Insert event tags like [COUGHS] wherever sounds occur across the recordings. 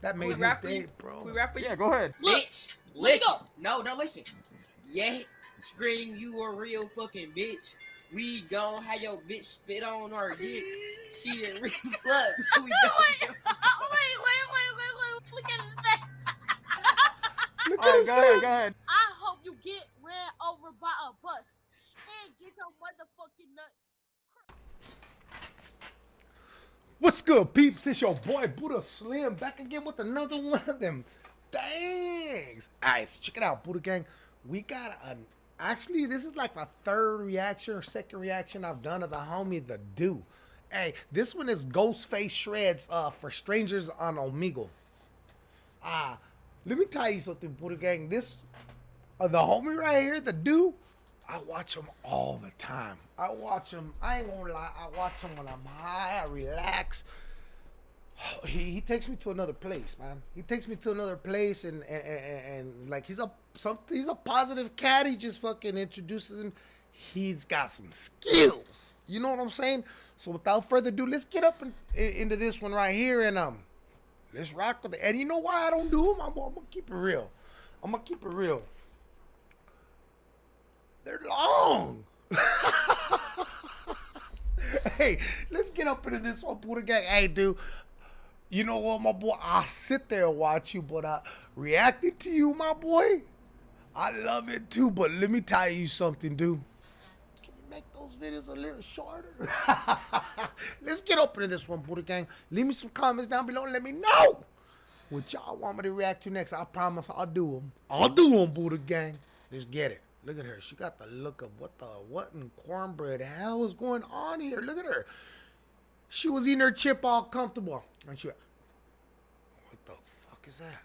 that made we his rap for day, you? bro. Can we rap for you? Yeah, go ahead. Bitch, Let listen. go. No, no, listen. Yeah, scream, you a real fucking bitch. We gon' have your bitch spit on our dick. She a real [LAUGHS] slut. We [LAUGHS] wait, wait, wait, wait, wait, wait. Look at his face. Look at right, his go ahead, go ahead. I hope you get ran over by a bus and get your motherfucking nuts. What's good, peeps? It's your boy Buddha Slim back again with another one of them. Thanks. Alright, so check it out, Buddha Gang. We got an actually this is like my third reaction or second reaction I've done of the homie the do. Hey, this one is Ghostface Shreds uh for strangers on Omegle. Ah, let me tell you something, Buddha Gang. This uh, the homie right here, the do, I watch him all the time. I watch him. I ain't gonna lie. I watch him when I'm high. I relax. [SIGHS] He, he takes me to another place, man. He takes me to another place, and and, and, and like he's a some he's a positive cat. He just fucking introduces him. He's got some skills. You know what I'm saying? So without further ado, let's get up in, in- into this one right here, and um, let's rock with it. And you know why I don't do them? I'm, I'm gonna keep it real. I'm gonna keep it real. They're long. [LAUGHS] hey, let's get up into this one, Buddha Gang. Hey, dude, you know what, my boy? I'll sit there and watch you, but I reacting to you, my boy, I love it too. But let me tell you something, dude. Can you make those videos a little shorter? [LAUGHS] let's get up into this one, Buddha Gang. Leave me some comments down below and let me know what y'all want me to react to next. I promise I'll do them. I'll do them, Buddha Gang. Let's get it. Look at her. She got the look of what the what in cornbread hell is going on here. Look at her. She was eating her chip all comfortable. And she went, What the fuck is that?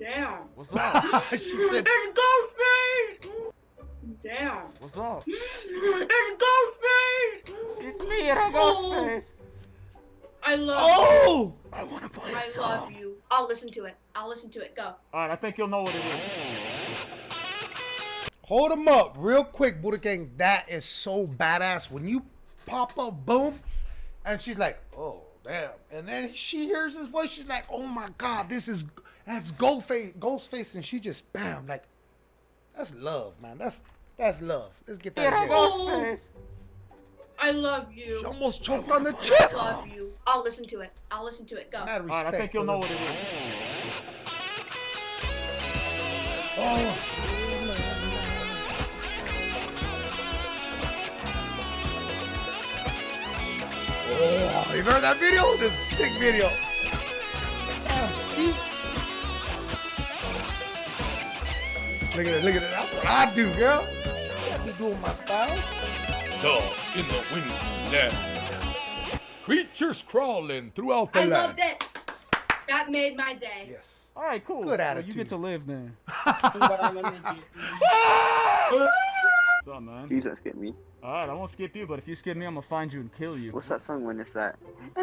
Damn. What's up? [LAUGHS] she said, It's Ghostface! Damn. What's up? It's Ghostface! It's me, Ghostface. Oh. I love Oh! I want to play you. a I song. love you. I'll listen to it. I'll listen to it. Go. All right, I think you'll know what it is. Hold him up real quick, Buddha Gang. That is so badass. When you pop up, boom, and she's like, oh, damn. And then she hears his voice. She's like, oh my God, this is, that's Ghostface, Ghostface. And she just, bam, like, that's love, man. That's, that's love. Let's get that Yeah, again. Ghostface. I love you. She almost choked on the I love you. I'll listen to it. I'll listen to it. Go. Mad respect. right, I think you'll know what it is. Oh. Oh, you heard that video? This is a sick video. Damn, see? Look at it, look at it. That's what I do, girl. Can't be doing my styles. Dog in the window. Creatures crawling throughout the I land. loved it. That made my day. Yes. All right, cool. Good Well, you get to live then. [LAUGHS] [LAUGHS] [LAUGHS] But I'm a midget. What's up, man? You don't skip me. All right, I won't skip you, but if you skip me, I'm gonna find you and kill you. What's that song when it's like? I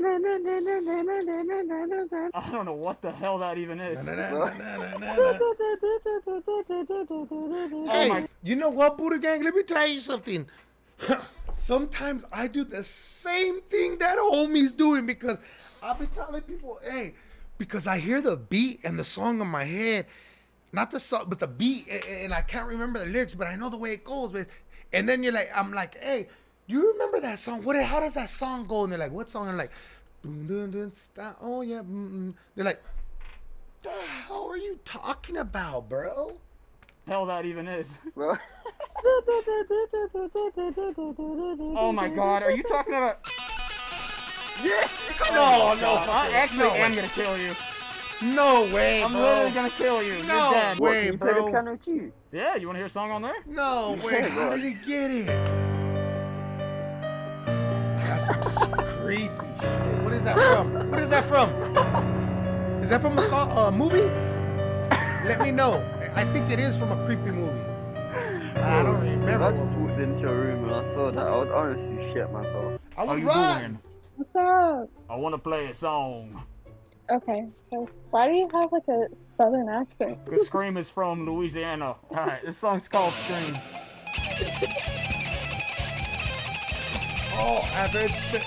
don't know what the hell that even is. Hey, you know what, Buddha Gang? Let me tell you something. [LAUGHS] Sometimes I do the same thing that homie's doing because I'll be telling people, hey, because I hear the beat and the song in my head, not the song, but the beat, a- a- and I can't remember the lyrics, but I know the way it goes. But and then you're like, I'm like, hey, do you remember that song? What? How does that song go? And they're like, what song? I'm like, dun, dun, dun, stop. oh yeah. Mm, mm. They're like, the hell are you talking about, bro? hell that even is. [LAUGHS] Well, Oh my god, are you talking about? [LAUGHS] yes! No, no, I actually no am gonna kill you. No way, I'm bro. literally gonna kill you. No You're dead. way. What, can you play bro. the? Yeah, you wanna hear a song on there? No way. Yeah, How did he get it? That's some [LAUGHS] creepy shit. What is that from? What is that from? Is that from a song, uh, movie? Let me know. I I think it is from a creepy movie. I don't If I just walked into your room and I saw that, I would honestly shit myself. I How would you run. doing? What's up? I wanna play a song. Okay, so why do you have like a southern accent? [LAUGHS] The Scream is from Louisiana. Alright, this song's called Scream. oh, I've heard se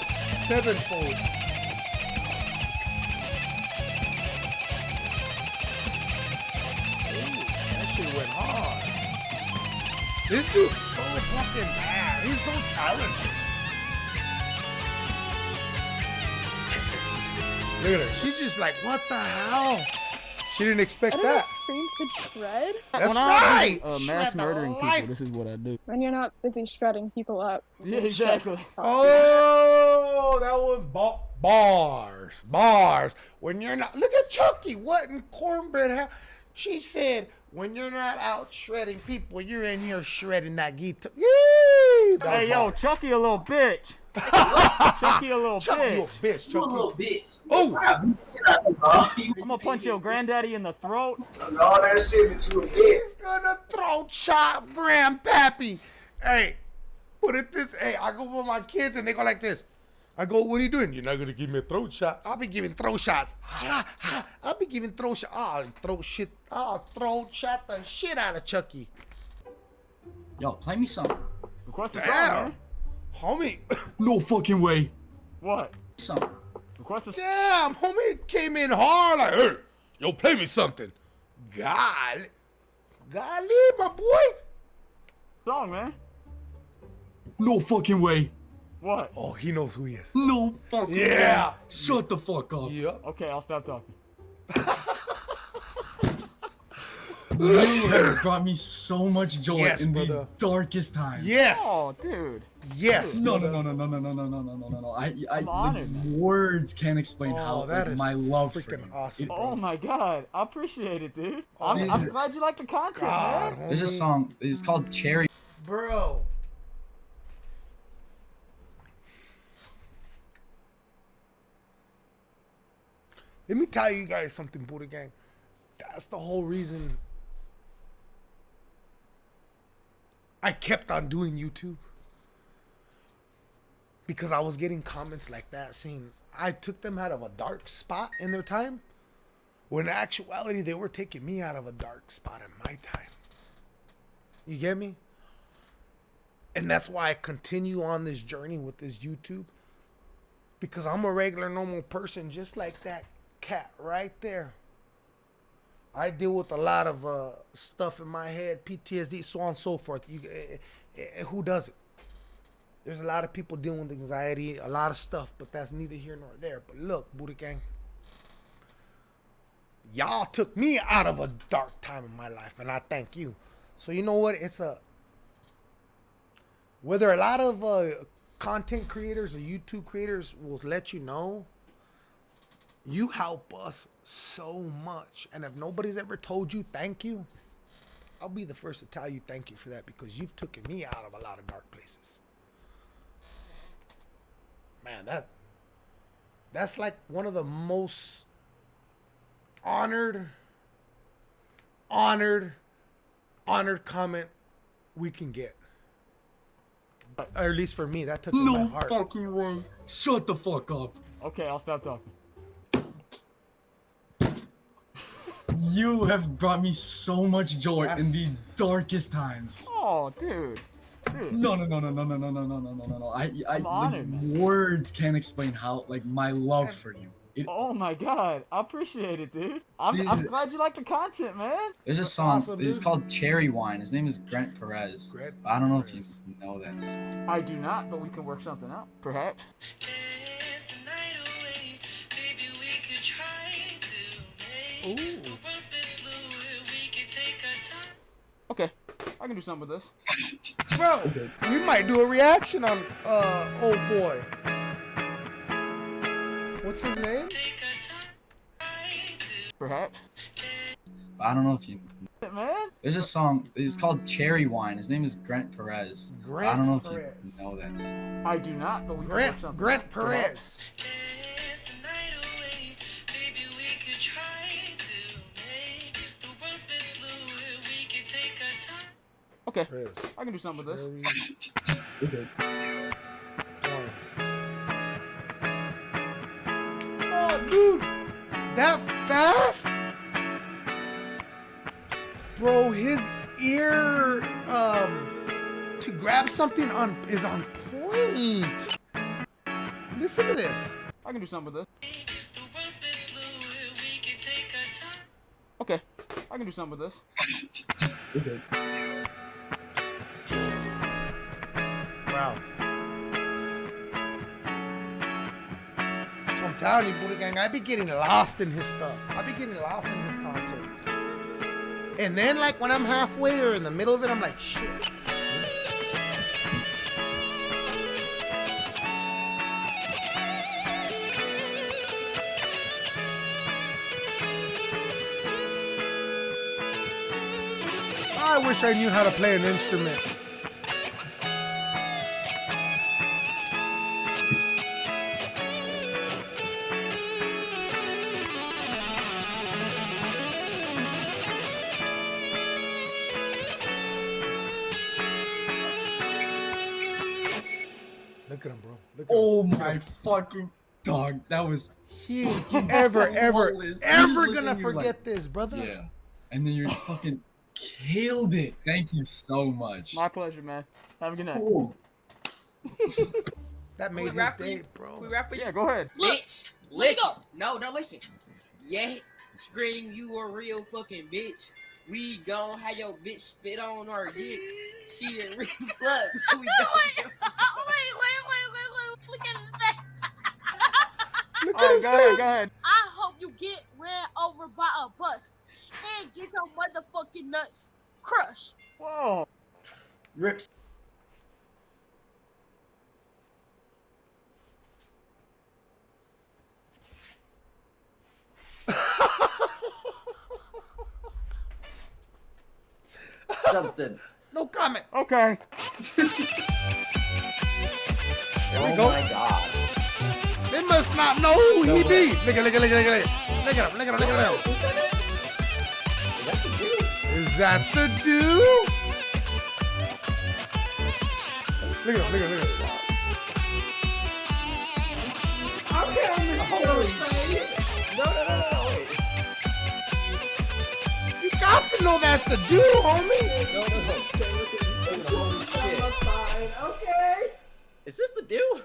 sevenfold. That shit went hard. This dude's so fucking bad. He's so talented. Look at her. She's just like, what the hell? She didn't expect I don't that. if screams could shred That's when I'm busy, right. Uh, Shred mass the murdering life. people. This is what I do. when you're not busy shredding people up. Yeah, exactly. Oh, that was ba- bars, bars. When you're not, look at Chucky. What in cornbread? Ha- she said, when you're not out shredding people, you're in here shredding that guitar. Yay! Hey, was yo. Chucky, a little bitch. [LAUGHS] Chucky, a little Chucky, you a bitch. bitch. You a little bitch. Oh, I'm gonna punch your granddaddy in the throat. All that shit that you a bitch. he's gonna throw chop grandpappy. Hey, put it this. Hey, I go with my kids and they go like this. I go, what are you doing? You're not gonna give me a throat shot. I'll be giving throat shots. Ha, ha. I'll be giving throat shot. I'll throat shit. I'll throat shot the shit out of Chucky. Yo, play me some. Request a song, man. Homie. [COUGHS] No fucking way. What? Some. Request a song. Damn, homie came in hard like, hey, yo, play me something. Golly, golly, my boy. song, man. No fucking way. What? Oh, he knows who he is. No fucking Yeah. way. Shut the fuck up. Yep. Okay, I'll stop talking. [LAUGHS] You have brought me so much joy Yes, in brother. the darkest times. Yes. Oh, dude. Yes. No, no, no, no, no, no, no, no, no, no, no, no, no. I, I, honored, like, words can't explain Oh, how that like, is my love for freaking you. awesome, It- bro. Oh my god. I appreciate it, dude. Oh, I'm, I'm is- glad you like the content, God, man. There's a song. It's called Cherry. Bro. Let me tell you guys something, Buddha Gang. That's the whole reason I kept on doing YouTube. Because I was getting comments like that saying I took them out of a dark spot in their time. When in actuality, they were taking me out of a dark spot in my time. You get me? And that's why I continue on this journey with this YouTube. Because I'm a regular, normal person, just like that cat right there. I deal with a lot of uh, stuff in my head, PTSD, so on and so forth. You, eh, eh, eh, who does it? There's a lot of people dealing with anxiety, a lot of stuff, but that's neither here nor there. But look, Buddha Gang, y'all took me out of a dark time in my life, and I thank you. So you know what? It's a whether a lot of uh, content creators or YouTube creators will let you know, you help us so much. And if nobody's ever told you thank you, I'll be the first to tell you thank you for that because you've taken me out of a lot of dark places. Man, that that's like one of the most honored, honored, honored comment we can get. Or at least for me, that touches my heart. No heart. fucking way. Shut the fuck up. Okay, I'll stop talking. You have brought me so much joy in the darkest times. Oh, dude. Dude. No, no, no, no, no, no, no, no, no, no, no, no, no. I, I, I'm like, man. words can't explain how, like, my love for you. It, Oh my god. I appreciate it, dude. I'm, This I'm glad you like the content, man. There's a song. awesome, it's dude. called Cherry Wine. His name is Grant Perez. Grant I don't know if you Perez. know this. I do not, but we can work something out. Perhaps. Ooh. Okay. I can do something with this. [LAUGHS] Bro, we might do a reaction on uh old boy. What's his name? Perhaps. I don't know if you. Man. There's a song. It's called Cherry Wine. His name is Grant Perez. Grant I don't know if Perez. you know this. I do not, but we can work Grant something Grant out. Perhaps. Okay. Perez. I can do something with this. Cherry Wine. Oh, dude, that fast, bro. His ear, um, to grab something on is on point. Listen to this. I can do something with this. Okay. I can do something with this. Just [LAUGHS] Wow. I'm telling you, Buddha Gang, I be getting lost in his stuff. I be getting lost in his content. And then, like, when I'm halfway or in the middle of it, I'm like, shit. I wish I knew how to play an instrument. Fucking dog. That was He ain't fucking ever, ever, flawless. ever gonna listening, you're like, forget this, brother. yeah. And then you fucking killed it. Thank you so much. My pleasure, man. Have a good night. Cool. That made we his rap for day, you? bro. We rap for you? Yeah, go ahead. Bitch, Let listen. go. No, no, listen. Yeah, scream you a real fucking bitch. We gon' have your bitch spit on our dick. She a real [LAUGHS] slut. [LAUGHS] We wait, [LAUGHS] wait, wait, wait, wait, wait. Look at his face. Look All right, go ahead, go ahead. I hope you get ran over by a bus and get your motherfucking nuts crushed. Whoa. Rips. Something. No comment. Okay. [LAUGHS] There oh we go. Oh my god. They must not know who No he way. be. Look at, look at, look at, look at, look at him, look at him, look at him. That's the dude. Is that the dude? Look at him, look at him, look at him. No, no, no, no, no, wait. You got to know that's the dude, homie. No, no, no. Stay with it. Holy shit. Is this the dude?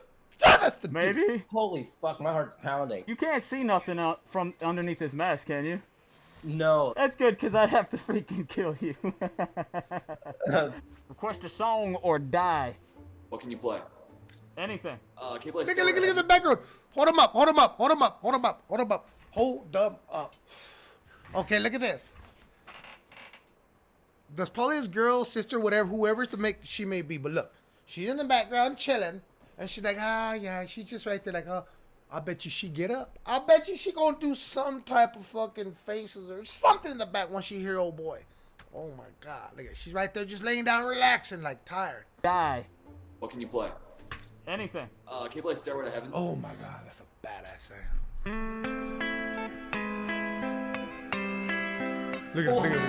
Yeah, that's the dude. Maybe. Holy fuck, my heart's pounding. You can't see nothing out from underneath this mask, can you? No. That's good, because I'd have to freaking kill you. [LAUGHS] Request a song or die. What can you play? Anything. Uh, can you play? Look at, look at, look at the background. Hold him up, hold him up, hold him up, hold him up, hold him up. Hold them up. Okay, look at this. There's probably his girl, sister, whatever, whoever's to make she may be. But look, she's in the background chilling, and she's like, ah, yeah, she's just right there, like, oh, I bet you she get up. I bet you she gonna do some type of fucking faces or something in the back when she hear old boy. Oh my God, look at, she's right there just laying down, relaxing, like tired. Die. What can you play? Anything. Uh, can you play Stairway to Heaven? Oh my God, that's a badass sound. Look at it, look at it.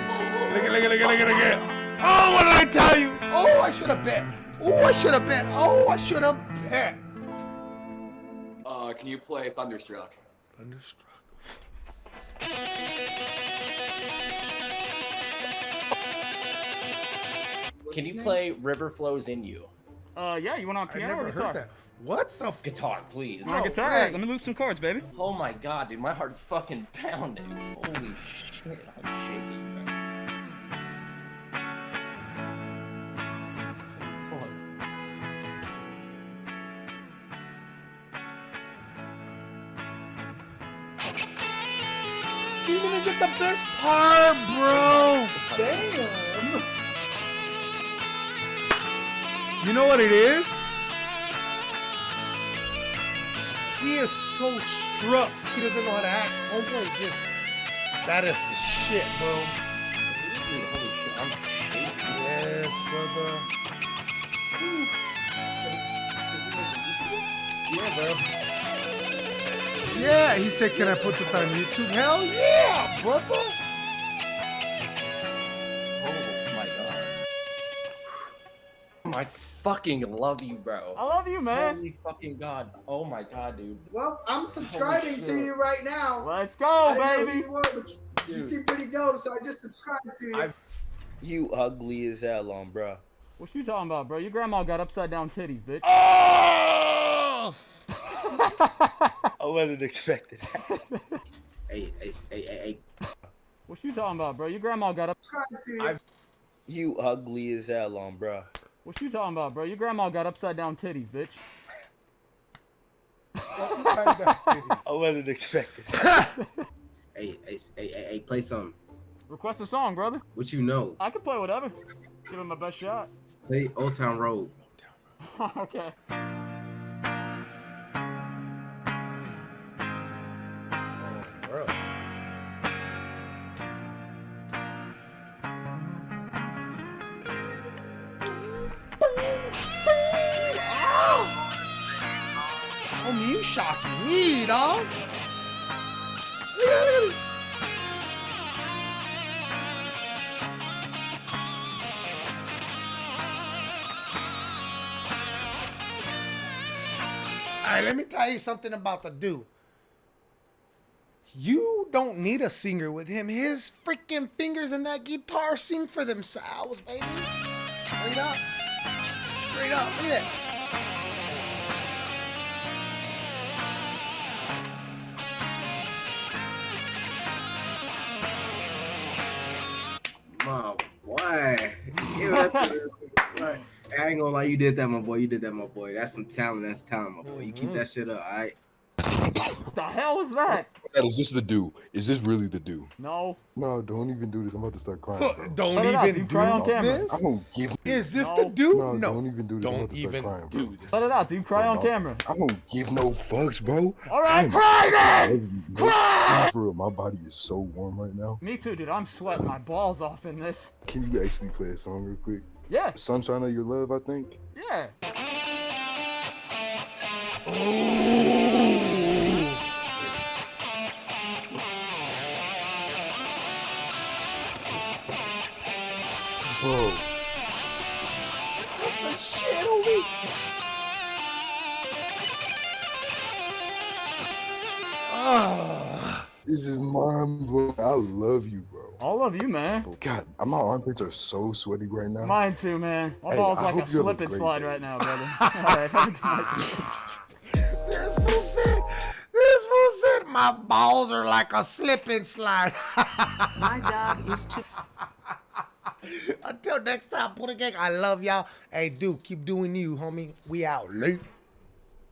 Look at look at look at look at look at Oh, what did I tell you? Oh, I should have bet. Oh, I should have bet. Oh, I should have bet. [LAUGHS] Uh, can you play Thunderstruck? Thunderstruck. Can you play River Flows in You? Uh, yeah, you want on I piano never or heard guitar? that. What the? F- Guitar, please. You want No guitar? way. Let me loop some chords, baby. Oh my god, dude, my heart's fucking pounding. Holy shit, I'm shaking. You didn't even get the best part, bro. Damn. You know what it is? He is so struck. He doesn't know how to act. Homeboy just. That is the shit, bro. Holy shit, I'm shaking. Yes, brother. Yeah, bro. Yeah, he said, can I put this on YouTube? Hell yeah, brother. Oh my god. [SIGHS] I fucking love you, bro. I love you, man. Holy fucking god. Oh my god, dude. Well, I'm subscribing to you right now. Let's go, didn't know baby. you were, but you, you seem pretty dope, so I just subscribed to you. I've- You ugly as hell um, on, bro. What you talking about, bro? Your grandma got upside down titties, bitch. Oh! I wasn't expecting that. [LAUGHS] Hey, hey, hey, hey, hey. What you talking about, bro? Your grandma got up. Subscribe to you. I've- You ugly as hell on, bro. What you talking about, bro? Your grandma got upside down titties, bitch. [LAUGHS] I wasn't expecting. [LAUGHS] Hey, hey, hey, hey, hey, play some. Request a song, brother. What you know? I can play whatever. Give it my best shot. Play Old Town Road. okay. Shocking me, dog. All right, let me tell you something about the dude. You don't need a singer with him. His freaking fingers and that guitar sing for themselves, baby. Straight up. Straight up. Look at that. I ain't gonna lie, you did that, my boy. You did that, my boy. That's some talent. That's talent, my boy. You keep mm-hmm. that shit up, all right? The hell was that? Is this the do? Is this really the do? No. No, don't even do this. I'm about to start crying. Bro. Don't Let even dude. do Cry on camera. this. I don't give. Is this No. the dude? No, No. don't even do this. I'm Don't about to start even crying, bro. do this. Let it out, dude. Cry on No. camera. I don't give no fucks, bro. All right, I'm- cry I then. love you, bro. Cry! For real, my body is so warm right now. Me too, dude. I'm sweating my balls off in this. Can you actually play a song real quick? Yeah. Sunshine of Your Love, I think. Yeah. Bro, Shit on me. Ah. this is mind blowing. I love you, bro. All of you, man. God, my armpits are so sweaty right now. Mine too, man. My Hey, balls I like a hope you have a slip and slide day. right now, brother. [LAUGHS] All right, have a good night. This fool said, this fool said, my balls are like a slip and slide. [LAUGHS] My job is to. Until next time, Buddha Gang, I love y'all. Hey, dude, keep doing you, homie. We out late.